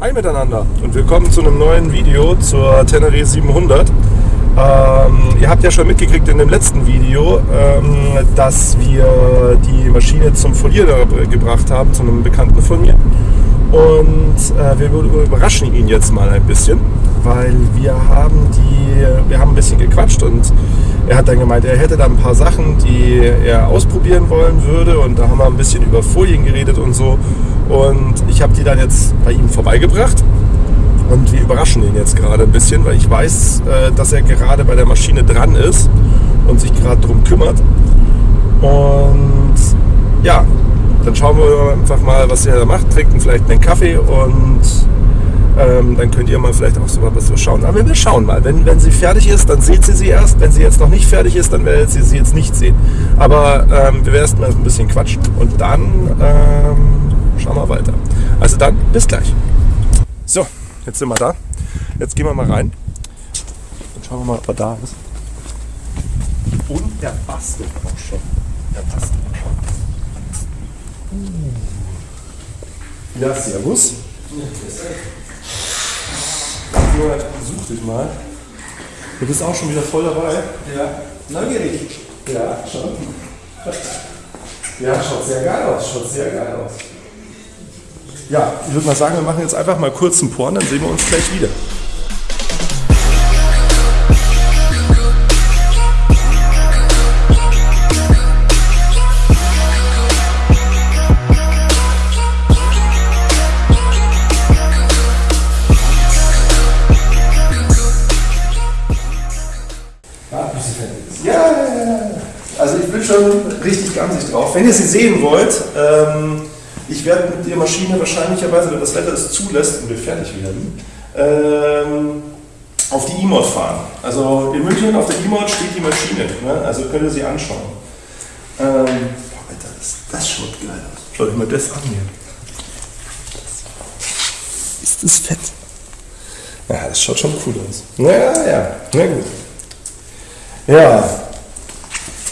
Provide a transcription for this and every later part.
Hi miteinander und willkommen zu einem neuen Video zur Tenere 700. Ähm, ihr habt ja schon mitgekriegt in dem letzten Video, ähm, dass wir die Maschine zum Folierer gebracht haben, zu einem Bekannten von mir. Und äh, wir überraschen ihn jetzt mal ein bisschen, weil wir haben die, wir haben ein bisschen gequatscht und er hat dann gemeint, er hätte da ein paar Sachen, die er ausprobieren wollen würde und da haben wir ein bisschen über Folien geredet und so. Und ich habe die dann jetzt bei ihm vorbeigebracht. Und wir überraschen ihn jetzt gerade ein bisschen, weil ich weiß, äh, dass er gerade bei der Maschine dran ist und sich gerade darum kümmert. Und ja, dann schauen wir einfach mal, was er da macht, trinken vielleicht einen Kaffee und ähm, dann könnt ihr mal vielleicht auch so mal was schauen. Aber wir schauen mal. Wenn, wenn sie fertig ist, dann seht ihr sie erst. Wenn sie jetzt noch nicht fertig ist, dann werdet ihr sie jetzt nicht sehen. Aber ähm, wir werden erst mal ein bisschen quatschen und dann ähm, schauen wir weiter. Also dann, bis gleich. So, jetzt sind wir da. Jetzt gehen wir mal rein. Dann schauen wir mal, ob er da ist. Und der bastelt auch schon. Der bastelt auch schon. Ja, servus. Ja, such dich mal. Du bist auch schon wieder voll dabei. Ja, neugierig. Ja, schon. Ja, schaut sehr geil aus. Schaut sehr geil aus. Ja, ich würde mal sagen, wir machen jetzt einfach mal kurz einen Porn, dann sehen wir uns gleich wieder. Ja. Also ich bin schon richtig gamsig drauf. Wenn ihr sie sehen wollt, ähm, ich werde mit der Maschine wahrscheinlicherweise, wenn das Wetter es zulässt und wir fertig werden, ähm, auf die E-Mod fahren. Also in München auf der E-Mod steht die Maschine, ne? also könnt ihr sie anschauen. Ähm, boah, Alter, das, das schaut geil aus. Schaut euch mal das an hier. Ist das fett? Ja, das schaut schon cool aus. Ja, ja, na gut. Ja,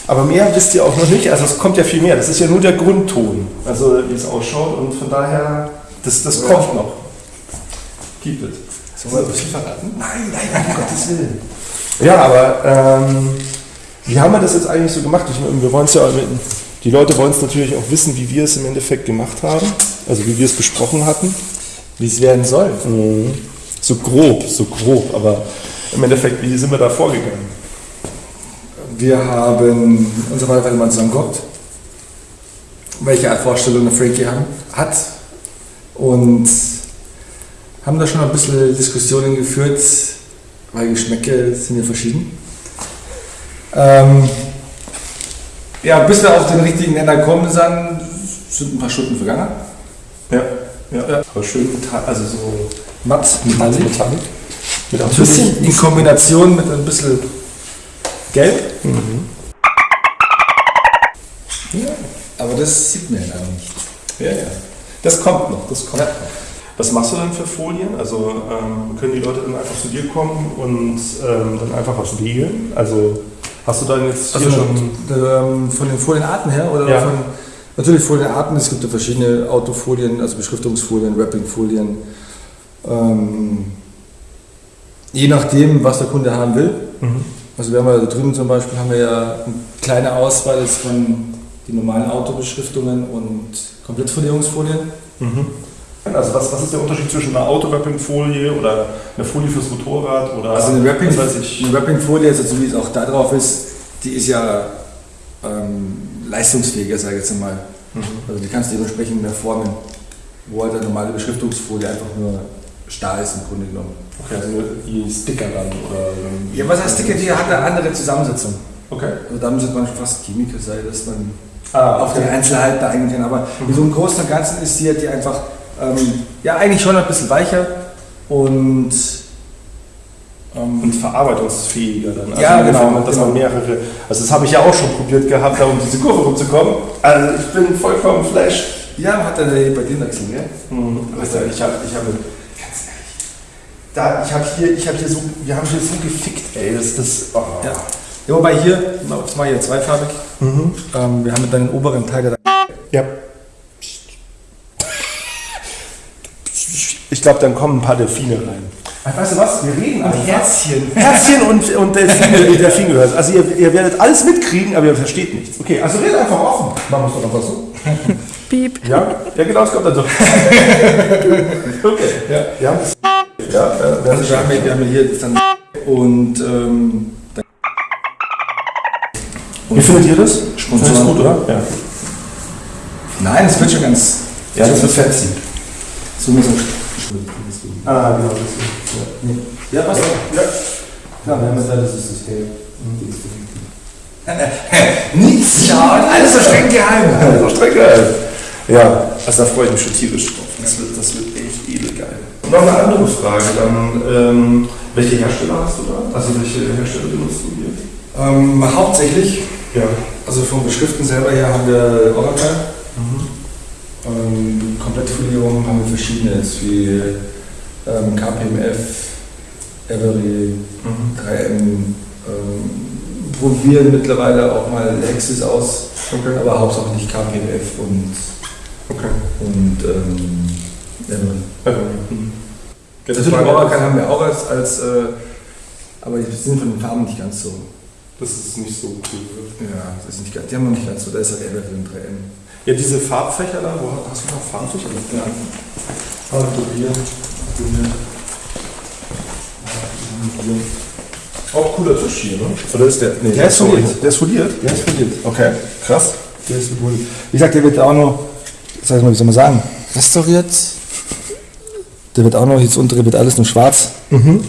aber mehr wisst ihr auch noch nicht. Also es kommt ja viel mehr. Das ist ja nur der Grundton, also wie es ausschaut. Und von daher, das, das Ja. kommt noch. Keep it. Sollen wir ein bisschen verraten? Nein, nein, um Gottes Willen. Ja, aber ähm, wie haben wir das jetzt eigentlich so gemacht? Ich, wir wollen ja, die Leute wollen es natürlich auch wissen, wie wir es im Endeffekt gemacht haben. Also wie wir es besprochen hatten. Wie es werden soll. Mhm. So grob, so grob. Aber im Endeffekt, wie sind wir da vorgegangen? Wir haben uns Weile mal zusammengeguckt, welche Art Vorstellung der Frankie haben, hat und haben da schon ein bisschen Diskussionen geführt, weil Geschmäcke sind ja verschieden. Ähm, ja, bis wir auf den richtigen Nenner kommen sind, sind ein paar Stunden vergangen. Ja, ja. Aber schön also so Matt, metallic. metallic. Mit ein bisschen in Kombination mit ein bisschen Gelb. Ja, aber das sieht man ja nicht. Ja, ja. Das kommt noch, das kommt Ja. noch. Was machst du dann für Folien? Also ähm, können die Leute dann einfach zu dir kommen und ähm, dann einfach was wählen? Also hast du dann jetzt hier Also schon... ähm, von den Folienarten her oder Ja. von natürlich Folienarten, es gibt ja verschiedene Autofolien, also Beschriftungsfolien, Wrappingfolien. Ähm, je nachdem, was der Kunde haben will. Mhm. Also wir haben ja da drüben zum Beispiel haben wir ja eine kleine Auswahl jetzt von den normalen Autobeschriftungen und Komplettfolierungsfolien. Mhm. Also was, was ist der Unterschied zwischen einer Autowrapping-Folie oder einer Folie fürs Motorrad oder Also eine Wrapping, Wrapping-Folie, also so wie es auch da drauf ist, die ist ja ähm, leistungsfähiger, sage ich jetzt mal. Mhm. Also die kannst du dementsprechend mehr formen, wo halt eine normale Beschriftungsfolie einfach nur Stahl ist im Grunde genommen. Okay, also nur die Sticker dann oder... Ja, was heißt Sticker? Die hat eine andere Zusammensetzung. Okay. Also da müsste man schon fast Chemiker sein, dass man Ah, auf die Einzelheiten da eingehen kann. Aber in so einem Großen und Ganzen ist die, die einfach, ähm, ja eigentlich schon ein bisschen weicher und ähm, Und verarbeitungsfähiger dann. Also Ja, genau, Dass genau. man mehrere. Also das habe ich ja auch schon probiert gehabt, da um diese Kurve rumzukommen. Also ich bin vollkommen flash. ja, hat er bei dir wechseln, gell? Mhm. Also ich habe, ich ehrlich, da, ich habe hier, ich habe hier so, wir haben hier so gefickt, ey, das, das, oh. Ja. ja, wobei hier, das mal hier zweifarbig, Mhm. ähm, wir haben mit deinen oberen Teil der Ja. Ich glaube, dann kommen ein paar Delfine rein. Weißt du was? Wir reden einfach. Herzchen. Herzchen und, und Delfine, Delfin gehört. Also ihr, ihr werdet alles mitkriegen, aber ihr versteht nichts. Okay, also redet einfach offen. Machen wir es doch einfach so. Piep. Ja? Ja, genau, es kommt dann so. okay. Ja. Ja. Ja, äh, Also wir haben, ja- wir haben hier dann und ähm, dann- Wie findet ihr das? Sponsoren, Findest du gut, oder? Ja. Nein, das wird schon ganz. Ja, das wird fancy. So mit so Ah, genau. Das Ja, was? ja. Ja, wir haben jetzt das System. Nichts schauen, alles so streng geheim. Ja, so streng geil. Ja, also da freue ich mich schon tierisch drauf. Das wird, das wird. Und noch eine andere Frage dann. Ähm, welche Hersteller hast du da? Also welche Hersteller benutzt du hier? Ähm, hauptsächlich, Ja. also vom Beschriften selber her haben wir Oracle. Ähm, Komplettfolierung haben wir verschiedene, jetzt wie ähm, KPMF, Every, 3M. Ähm, probieren mittlerweile auch mal Lexis aus, Okay. aber hauptsächlich KPMF und, Okay. und ähm. Also, mhm. Natürlich Frage- Oracle haben wir auch als, als äh, aber die sind von den Farben nicht ganz so. Das ist nicht so cool. Ja, das ist nicht ganz, die haben noch nicht ganz so, da ist halt Every und 3M. Ja, diese Farbfächer da, wo hast du noch Farbfächer? Ja. Farbenprobieren. Auch cooler Tisch hier, ne? Oder ist der? Nee, Der ist sorry. foliert. Der ist foliert? Der ist verliert. Okay, krass. Der ist wohl. Wie gesagt, der wird auch noch, sag ich mal, wie soll man sagen, restauriert. Der wird auch noch, jetzt untere wird alles nur schwarz,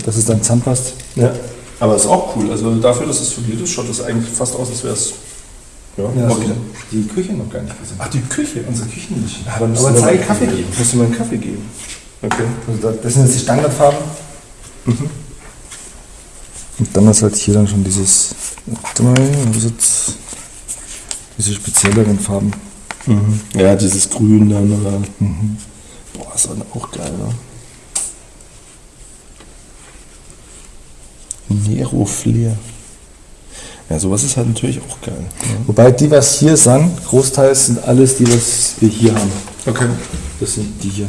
dass es dann zusammenpasst. Ja. Aber ist auch cool. Also dafür, dass es foliert ist, schaut das eigentlich fast aus, als wäre es. Ja, Ja, okay. die Küche noch gar nicht gesehen. Ach, die Küche. Unsere Küchenmische. Ja, dann Aber einen Kaffee geben. Musst du mir einen Kaffee geben. Okay. Also da- das sind jetzt die Standardfarben. Mhm. Und dann ist halt hier dann schon dieses, warte mal, was ist jetzt, diese spezielleren Farben. Ja, dieses Grün dann. Oder? Boah, ist dann auch geil, ne? Nero Flair. Ja, sowas ist halt natürlich auch geil. Ne? Wobei die, was hier sind, großteils sind alles die, was wir hier haben. Okay. Das sind die hier.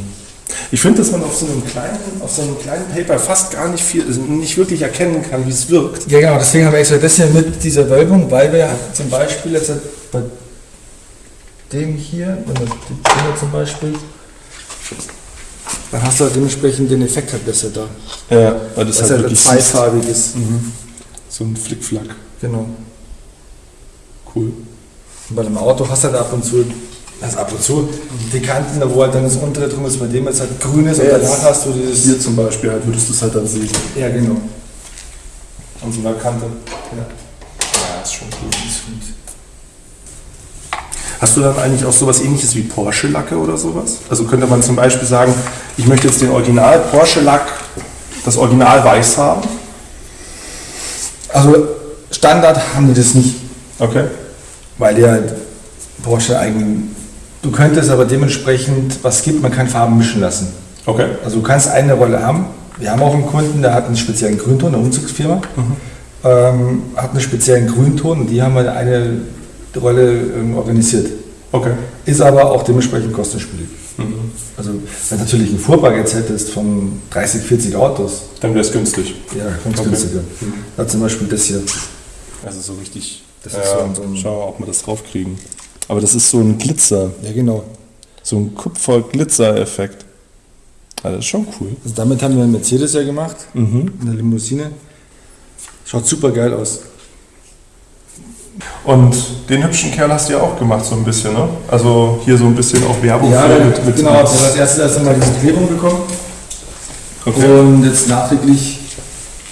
Ich finde, dass man auf so einem kleinen, auf so einem kleinen Paper fast gar nicht viel, also nicht wirklich erkennen kann, wie es wirkt. Ja, genau, deswegen haben wir extra das hier mit dieser Wölbung, weil wir zum Beispiel jetzt bei dem hier, wenn wir den hier zum Beispiel, dann hast du halt dementsprechend den Effekt halt besser da. Ja, weil das, Dass halt wirklich zweifarbig ist. so ein Flickflack. Genau. Cool. Und bei dem Auto hast du halt ab und zu, also ab und zu, die Kanten, wo halt dann das untere drum ist, bei dem jetzt halt grün ist und Ja, danach jetzt hast du dieses. Hier zum Beispiel halt, würdest du es halt dann sehen. Ja, genau. An so einer Kante. Ja. Ja, ist schon cool. Hast du dann eigentlich auch sowas ähnliches wie Porsche-Lacke oder sowas? Also könnte man zum Beispiel sagen, ich möchte jetzt den Original Porsche-Lack, das Original weiß haben. Also Standard haben die das nicht. Okay. Weil halt Porsche eigen. Du könntest aber dementsprechend, was gibt, man kann Farben mischen lassen. Okay. Also du kannst eine Rolle haben. Wir haben auch einen Kunden, der hat einen speziellen Grünton, eine Umzugsfirma, ähm, hat einen speziellen Grünton und die haben halt eine Rolle ähm, organisiert. Okay. Ist aber auch dementsprechend kostenspielig. Also wenn du natürlich einen Fuhrpark jetzt hättest von 30, 40 Autos, Dann wäre es günstig. ja, ganz Okay. günstiger. Da zum Beispiel das hier. Also so richtig. Das ja, ist so ein- so ein- Schauen wir, ob wir das draufkriegen. Aber das ist so ein Glitzer, Ja, genau. so ein Kupfer-Glitzer-Effekt. Also das ist schon cool. Also damit haben wir einen Mercedes ja gemacht, Mhm. eine Limousine. Schaut super geil aus. Und den hübschen Kerl hast du ja auch gemacht, so ein bisschen, ne? Also hier so ein bisschen auch Werbung Ja, für mit, mit genau. Haben als erstes erst einmal diese Klebung bekommen. Okay. Und jetzt nachträglich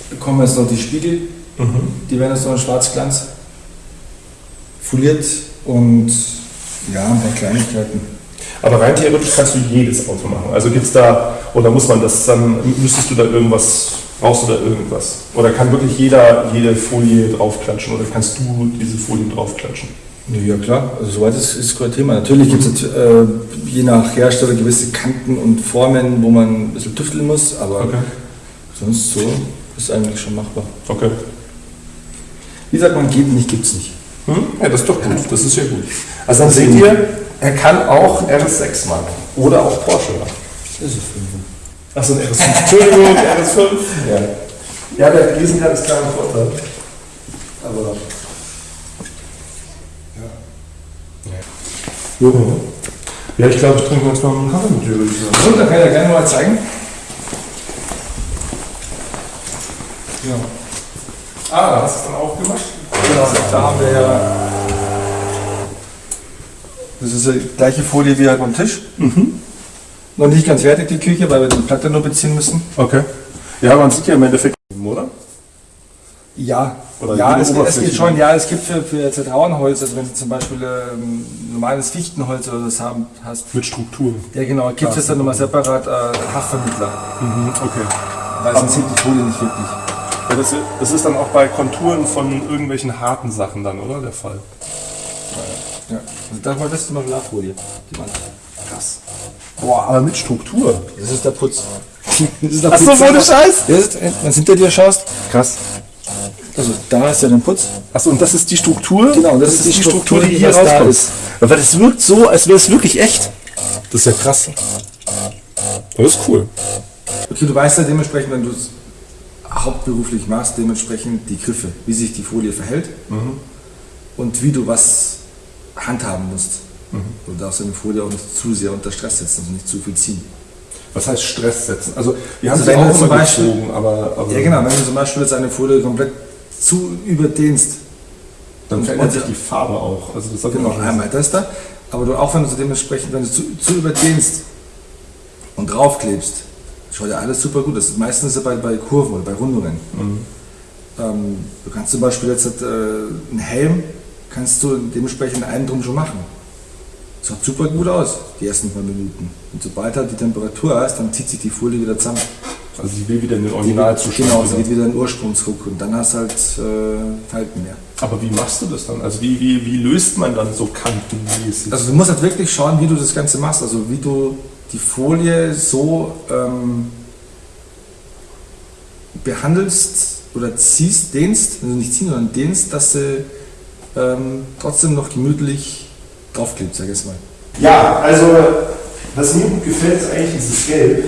bekommen wir jetzt noch die Spiegel. Mhm. Die werden jetzt noch in Schwarzglanz foliert und ja, ein paar Kleinigkeiten. Aber rein theoretisch kannst du jedes Auto machen. Also gibt's da, oder muss man das dann, müsstest du da irgendwas, brauchst du da irgendwas? Oder kann wirklich jeder jede Folie draufklatschen oder kannst du diese Folien draufklatschen? Ja klar, also soweit ist, ist kein Thema. Natürlich gibt es äh, je nach Hersteller gewisse Kanten und Formen, wo man ein bisschen tüfteln muss, aber Okay. sonst so ist eigentlich schon machbar. Okay. Wie sagt man, geht nicht, gibt's nicht. Hm? Ja, das ist doch gut. Das ist ja gut. Also dann seht ihr, er kann auch RS6 machen. Oder auch Porsche machen. Das ist fünf. Achso, ein RS5. Entschuldigung, RS5. Ja. Ja, der Riesenrad ist klar ein Vorteil. Aber. Ja. Ja, ich glaube, ich trinke jetzt mal einen Kaffee mit dir, würde ich sagen. Und dann kann ich ja gerne mal zeigen. Ja. Ah, da hast du es dann aufgemacht? Genau, da haben wir ja. Das ist die gleiche Folie wie halt beim Tisch. Noch nicht ganz fertig, die Küche, weil wir die Platte nur beziehen müssen. Okay. Ja, man sieht ja im Endeffekt, oder? Ja, Oder ja es, es geht schon. Ja, es gibt für, für Zertrauenholz, also wenn du zum Beispiel ähm, normales Fichtenholz oder das haben, hast. Mit Struktur. Ja, genau, gibt es dann nochmal separat äh, Haftvermittler, Mhm, okay. weil sonst sieht die Folie nicht wirklich. Ja, das, das ist dann auch bei Konturen von irgendwelchen harten Sachen dann, oder? Der Fall. Ja. Also das war das zum Beispiel Lachfolie, die Wand. Krass. Boah, aber mit Struktur. Das ist der Putz. Das ist der Putz. ohne Scheiß? Das ist, wenn du hinter dir schaust, Krass. also da ist ja der Putz. Achso, und das ist die Struktur? Genau, das ist die Struktur, die hier was da rauskommt. ist. Aber das wirkt so, als wäre es wirklich echt. Das ist ja krass. Das ist cool. Okay, du weißt ja dementsprechend, wenn du es hauptberuflich machst, dementsprechend die Griffe, wie sich die Folie verhält und wie du was handhaben musst. Du darfst deine Folie auch nicht zu sehr unter Stress setzen, also nicht zu viel ziehen. Was heißt Stress setzen? Also, wir haben Also sie auch zum Beispiel- gezogen, aber, aber Ja genau, wenn du zum Beispiel jetzt eine Folie komplett zu überdehnst, dann verändert und- sich die Farbe auch. Also das Genau, einmal das da. Aber du auch wenn du dementsprechend, wenn du zu, zu überdehnst und draufklebst, schaut ja alles super gut. Das ist meistens bei, bei Kurven oder bei Rundungen. Ähm, du kannst zum Beispiel jetzt äh, einen Helm, kannst du dementsprechend einen drum schon machen. Schaut super gut aus, die ersten paar Minuten. Und sobald halt die Temperatur hast, dann zieht sich die Folie wieder zusammen. Also sie will wieder in den Originalzustand. Genau, sie geht wieder in den Ursprungsruck und dann hast du halt äh, Falten mehr. Aber wie machst du das dann? Also wie, wie, wie löst man dann so kantenmäßig? Also du musst halt wirklich schauen, wie du das Ganze machst. Also wie du die Folie so ähm, behandelst oder ziehst, dehnst, also nicht ziehen, sondern dehnst, dass sie ähm, trotzdem noch gemütlich draufklebt, sag ich jetzt mal. Ja, also was mir gut gefällt, ist eigentlich dieses Gelb.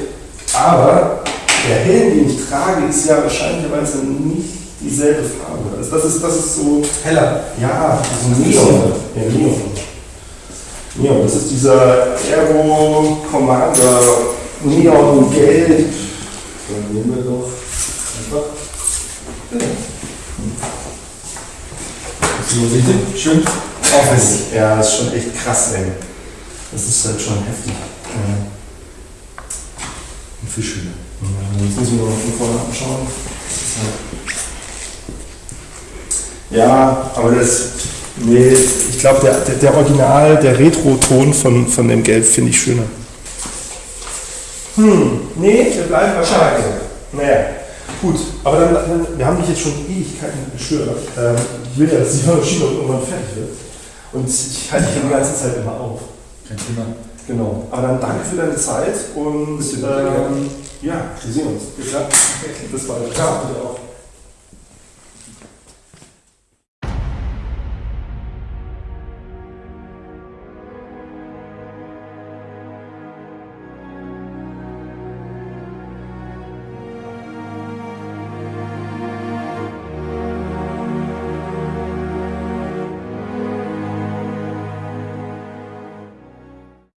Aber der Helm, den ich trage, ist ja wahrscheinlicherweise nicht dieselbe Farbe. Also das ist, das ist so, Heller. ja, so Neon. Ja, Neon. Neon, das ist dieser Aero Commander Neon Gelb. Dann nehmen wir doch einfach. So richtig schön aufwendig. Ja, das ist schon echt krass, ey. Das ist halt schon heftig. Und viel schöner. Ja, jetzt müssen wir noch von vorne anschauen. Halt ja, aber das. Nee, ich glaube, der, der, der Original, der Retro-Ton von, von dem Gelb finde ich schöner. Hm, nee, wir bleiben wahrscheinlich. Naja, gut. Aber dann, dann, wir haben dich jetzt schon Ewigkeiten gestört. Ähm, ich will ja, dass die Maschine irgendwann fertig wird. Und ich halte dich die ganze Zeit immer auf. Kein Thema. Genau. Aber dann danke für deine Zeit und ähm, ja, wir sehen uns. Bis dann. Bis bald. Ciao. Auch.